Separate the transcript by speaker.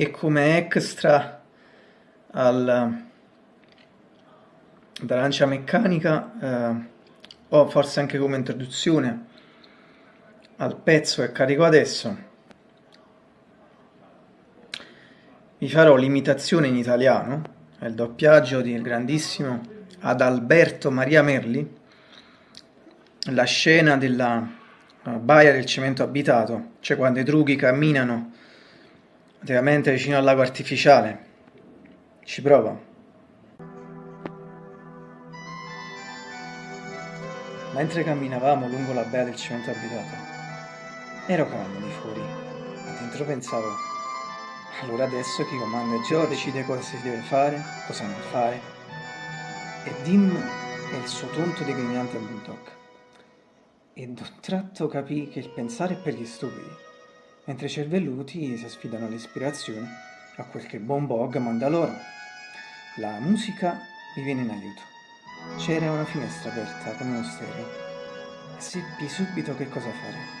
Speaker 1: e come extra al, dall'arancia meccanica eh, o forse anche come introduzione al pezzo che carico adesso vi farò l'imitazione in italiano il doppiaggio del grandissimo Adalberto Maria Merli la scena della baia del cemento abitato cioè quando i drughi camminano praticamente vicino al lago artificiale ci prova Mentre camminavamo lungo la baia del cemento abitato, ero calmo di fuori, ma dentro pensavo, allora adesso chi comanda è Gio decide cosa si deve fare, cosa non fare. E Dim è il suo tonto degrignante bulldog. E d'un tratto capì che il pensare è per gli stupidi, mentre i cervelluti si sfidano all'ispirazione a quel che Bon Bog manda loro. La musica mi viene in aiuto. C'era una finestra aperta come uno stereo seppi subito che cosa fare.